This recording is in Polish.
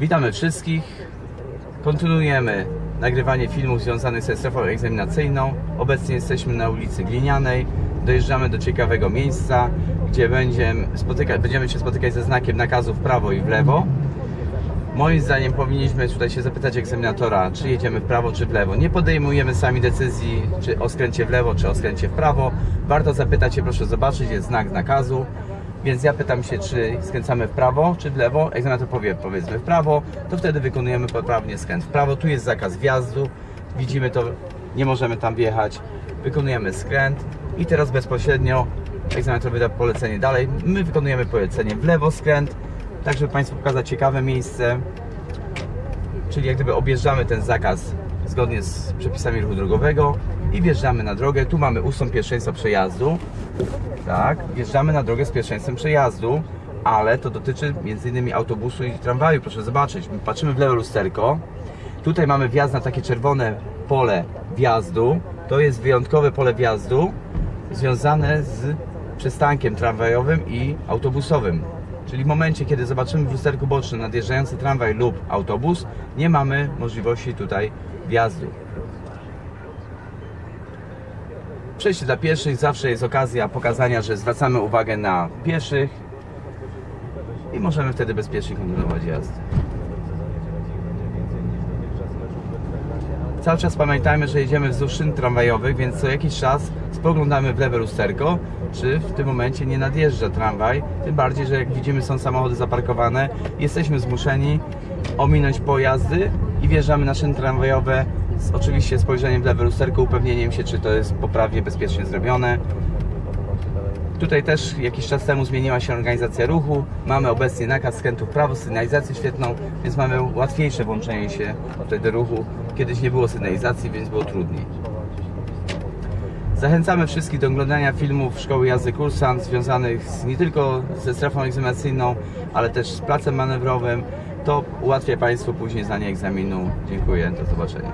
Witamy wszystkich. Kontynuujemy nagrywanie filmów związanych ze strefą egzaminacyjną. Obecnie jesteśmy na ulicy Glinianej. Dojeżdżamy do ciekawego miejsca, gdzie będziemy, spotyka, będziemy się spotykać ze znakiem nakazu w prawo i w lewo. Moim zdaniem powinniśmy tutaj się zapytać egzaminatora, czy jedziemy w prawo, czy w lewo. Nie podejmujemy sami decyzji, czy o skręcie w lewo, czy o skręcie w prawo. Warto zapytać się, proszę zobaczyć, jest znak nakazu. Więc ja pytam się, czy skręcamy w prawo, czy w lewo. Egzaminator powie, powiedzmy w prawo, to wtedy wykonujemy poprawnie skręt w prawo. Tu jest zakaz wjazdu, widzimy to, nie możemy tam wjechać. Wykonujemy skręt i teraz bezpośrednio egzaminator wyda polecenie dalej. My wykonujemy polecenie w lewo skręt, tak żeby Państwu pokazać ciekawe miejsce, czyli jak gdyby objeżdżamy ten zakaz zgodnie z przepisami ruchu drogowego i wjeżdżamy na drogę. Tu mamy ustąp pierwszeństwa przejazdu. Tak, wjeżdżamy na drogę z pierwszeństwem przejazdu, ale to dotyczy m.in. autobusu i tramwaju. Proszę zobaczyć, My patrzymy w lewe lusterko. Tutaj mamy wjazd na takie czerwone pole wjazdu. To jest wyjątkowe pole wjazdu związane z przystankiem tramwajowym i autobusowym. Czyli w momencie, kiedy zobaczymy w lusterku bocznym nadjeżdżający tramwaj lub autobus, nie mamy możliwości tutaj wjazdu. Przejście dla pieszych zawsze jest okazja pokazania, że zwracamy uwagę na pieszych i możemy wtedy bezpiecznie kontynuować jazdę. Cały czas pamiętajmy, że jedziemy wzdłuż szyn tramwajowych, więc co jakiś czas spoglądamy w lewe lusterko, czy w tym momencie nie nadjeżdża tramwaj. Tym bardziej, że jak widzimy są samochody zaparkowane, jesteśmy zmuszeni ominąć pojazdy i wjeżdżamy na szyny tramwajowe z oczywiście spojrzeniem w lewe lusterko, upewnieniem się, czy to jest poprawnie, bezpiecznie zrobione. Tutaj też jakiś czas temu zmieniła się organizacja ruchu. Mamy obecnie nakaz skrętu w prawo, sygnalizację świetną, więc mamy łatwiejsze włączenie się tutaj do ruchu. Kiedyś nie było sygnalizacji, więc było trudniej. Zachęcamy wszystkich do oglądania filmów Szkoły Jazdy Kursant związanych z, nie tylko ze strefą egzaminacyjną, ale też z placem manewrowym. To ułatwia Państwu później zdanie egzaminu. Dziękuję, do zobaczenia.